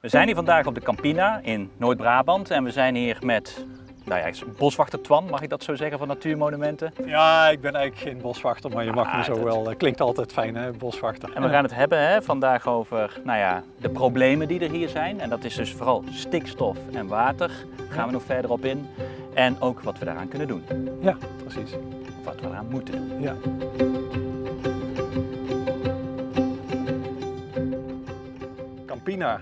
We zijn hier vandaag op de Campina in Noord-Brabant en we zijn hier met nou ja, boswachter Twan, mag ik dat zo zeggen, van Natuurmonumenten. Ja, ik ben eigenlijk geen boswachter, maar je mag Ah, me zo dat- wel. eh, Klinkt altijd fijn, hè, boswachter. En we gaan het hebben hè, vandaag over nou ja, de problemen die er hier zijn. En dat is dus vooral stikstof en water. Daar gaan we nog verder op in. En ook wat we daaraan kunnen doen. Ja, precies. Of wat we eraan moeten doen. Ja. Campina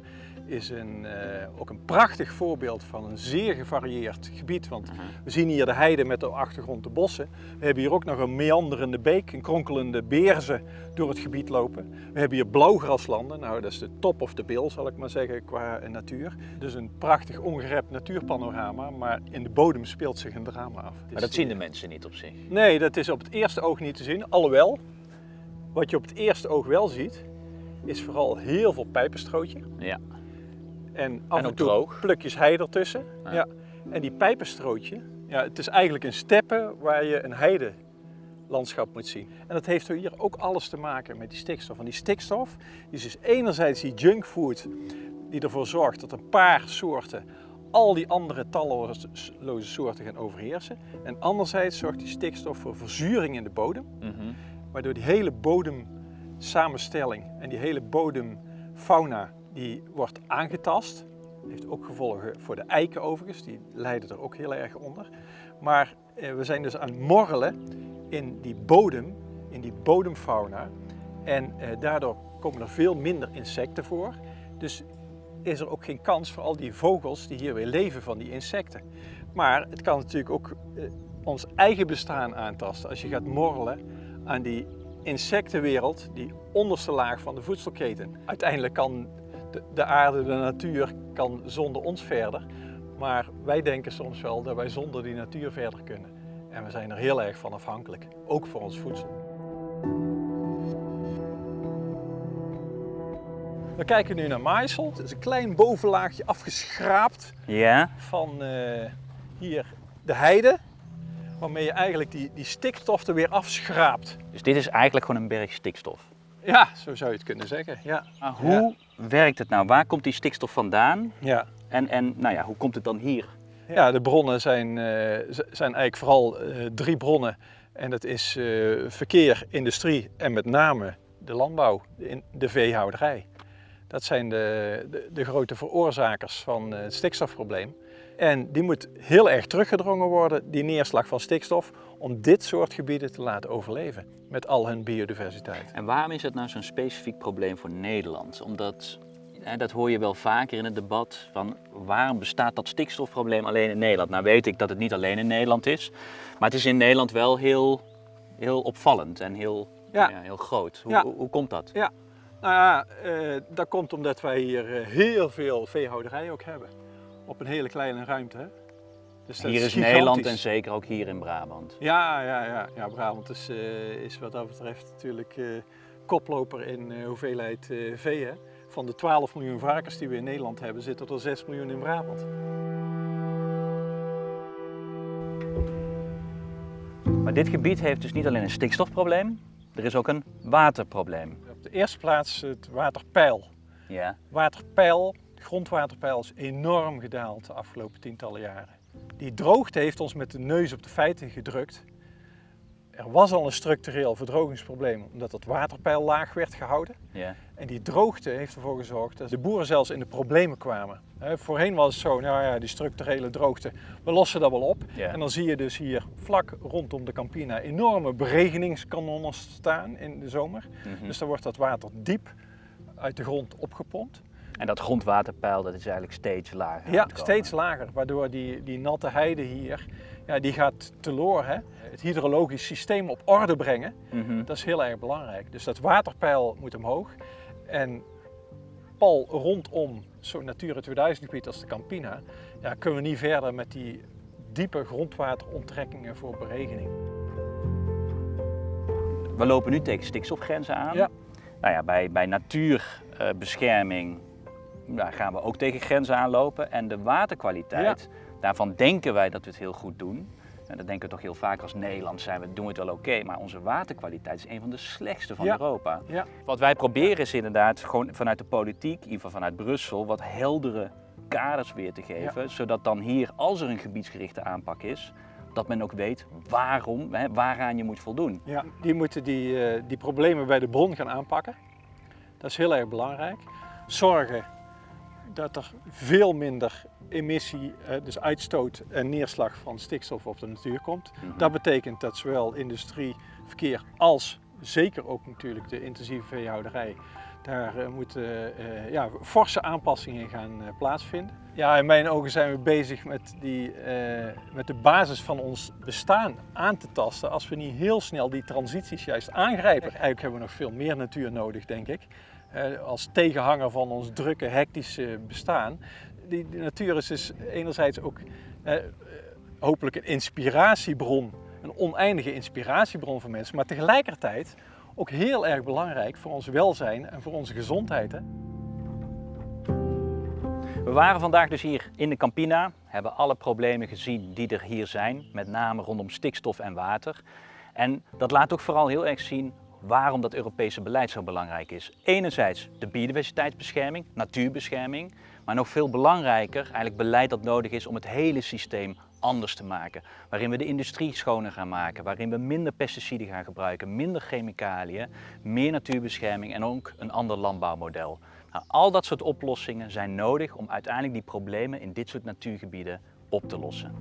is een, eh, ook een prachtig voorbeeld van een zeer gevarieerd gebied. Want we zien hier de heide met op de achtergrond de bossen. We hebben hier ook nog een meanderende beek, een kronkelende beerzen door het gebied lopen. We hebben hier blauwgraslanden, nou dat is de top of the bill zal ik maar zeggen qua eh, natuur. Dus een prachtig ongerept natuurpanorama, maar in de bodem speelt zich een drama af. Maar dat zien de mensen niet op zich. Nee, dat is op het eerste oog niet te zien. Alhoewel, wat je op het eerste oog wel ziet, is vooral heel veel pijpenstrootje. Ja. En af En en, toe droog. plukjes hei ertussen. Ja. Ja. En die pijpenstrootje, ja, het is eigenlijk een steppe waar je een heidelandschap moet zien. En dat heeft hier ook alles te maken met die stikstof. Want die stikstof is dus enerzijds die junkfood die ervoor zorgt dat een paar soorten al die andere talloze soorten gaan overheersen. En anderzijds zorgt die stikstof voor verzuring in de bodem Mhm. waardoor die hele bodemsamenstelling en die hele bodemfauna die wordt aangetast. Heeft ook gevolgen voor de eiken overigens, die lijden er ook heel erg onder. Maar eh, we zijn dus aan het morrelen in die bodem, in die bodemfauna. En eh, daardoor komen er veel minder insecten voor. Dus is er ook geen kans voor al die vogels die hier weer leven van die insecten. Maar het kan natuurlijk ook eh, ons eigen bestaan aantasten als je gaat morrelen aan die insectenwereld, die onderste laag van de voedselketen. Uiteindelijk kan de, de aarde, de natuur, kan zonder ons verder. Maar wij denken soms wel dat wij zonder die natuur verder kunnen. En we zijn er heel erg van afhankelijk, ook voor ons voedsel. We kijken nu naar maaisel. Het is een klein bovenlaagje afgeschraapt Ja, van eh, hier de heide. Waarmee je eigenlijk die, die stikstof er weer afschraapt. dus dit is eigenlijk gewoon een berg stikstof. Ja, zo zou je het kunnen zeggen. Ja. Maar hoe werkt het nou? Waar komt die stikstof vandaan? Ja. En, en nou ja, hoe komt het dan hier? Ja, de bronnen zijn, eh, zijn eigenlijk vooral eh, drie bronnen. En dat is eh, verkeer, industrie en met name de landbouw, de, in- de veehouderij. Dat zijn de, de, de grote veroorzakers van eh, het stikstofprobleem. En die moet heel erg teruggedrongen worden, die neerslag van stikstof, om dit soort gebieden te laten overleven. Met al hun biodiversiteit. En waarom is het nou zo'n specifiek probleem voor Nederland? Omdat, hè, dat hoor je wel vaker in het debat, van waarom bestaat dat stikstofprobleem alleen in Nederland? Nou weet ik dat het niet alleen in Nederland is, maar het is in Nederland wel heel, heel opvallend en heel, Ja. ja, heel groot. Hoe, Ja. hoe, hoe komt dat? Ja, nou ja, eh, dat komt omdat wij hier eh, heel veel veehouderij ook hebben. Op een hele kleine ruimte. Hè? Dus Hier is. Nederland en zeker ook hier in Brabant. Ja, ja, ja, ja Brabant is, eh, is wat dat betreft natuurlijk koploper in hoeveelheid vee. Hè? Van de 12 miljoen varkens die we in Nederland hebben, zitten er 6 miljoen in Brabant. Maar dit gebied heeft dus niet alleen een stikstofprobleem, er is ook een waterprobleem. De eerste plaats het waterpeil. Ja. Waterpeil, grondwaterpeil is enorm gedaald de afgelopen tientallen jaren. Die droogte heeft ons met de neus op de feiten gedrukt. Er was al een structureel verdrogingsprobleem omdat het waterpeil laag werd gehouden. Ja. En die droogte heeft ervoor gezorgd dat de boeren zelfs in de problemen kwamen. Voorheen was het zo, nou ja, die structurele droogte, we lossen dat wel op. Ja. En dan zie je dus hier vlak rondom de Campina enorme beregeningskanonnen staan in de zomer. Mhm. Dus dan wordt dat water diep uit de grond opgepompt. En dat grondwaterpeil dat is eigenlijk steeds lager. Ja, steeds lager, waardoor die, die natte heide hier, ja, die gaat teloor. Hè? Het hydrologisch systeem op orde brengen, Mhm. dat is heel erg belangrijk. Dus dat waterpeil moet omhoog. En pal rondom zo'n Natura 2000 gebied als de Campina, ja, kunnen we niet verder met die diepe grondwateronttrekkingen voor beregening. We lopen nu tegen stikstofgrenzen aan. Ja. Nou ja, bij, bij natuurbescherming daar gaan we ook tegen grenzen aanlopen. En de waterkwaliteit, daarvan denken wij dat we het heel goed doen. En dat denken we toch heel vaak als Nederland zijn we, doen het wel oké, maar onze waterkwaliteit is een van de slechtste van Ja. Europa. Ja. Wat wij proberen is inderdaad gewoon vanuit de politiek, in ieder geval vanuit Brussel, wat heldere kaders weer te geven. Zodat dan hier, als er een gebiedsgerichte aanpak is, dat men ook weet waarom, hè, waaraan je moet voldoen. Ja, die moeten die, eh, die problemen bij de bron gaan aanpakken. Dat is heel erg belangrijk. Zorgen dat er veel minder emissie, eh, dus uitstoot en neerslag van stikstof op de natuur komt. Mhm. Dat betekent dat zowel industrie, verkeer als zeker ook natuurlijk de intensieve veehouderij daar eh, moeten eh, ja, forse aanpassingen gaan plaatsvinden. Ja, in mijn ogen zijn we bezig met, die, met de basis van ons bestaan aan te tasten als we niet heel snel die transities juist aangrijpen. Eigenlijk hebben we nog veel meer natuur nodig, denk ik. Als tegenhanger van ons drukke, hectische bestaan. Die, natuur is dus enerzijds ook hopelijk een inspiratiebron, een oneindige inspiratiebron voor mensen, maar tegelijkertijd ook heel erg belangrijk voor ons welzijn en voor onze gezondheid. Hè? We waren vandaag dus hier in de Campina, hebben alle problemen gezien die er hier zijn, met name rondom stikstof en water. En dat laat ook vooral heel erg zien waarom dat Europese beleid zo belangrijk is. Enerzijds de biodiversiteitsbescherming, natuurbescherming, maar nog veel belangrijker eigenlijk beleid dat nodig is om het hele systeem anders te maken. Waarin we de industrie schoner gaan maken, waarin we minder pesticiden gaan gebruiken, minder chemicaliën, meer natuurbescherming en ook een ander landbouwmodel. Nou, al dat soort oplossingen zijn nodig om uiteindelijk die problemen in dit soort natuurgebieden op te lossen.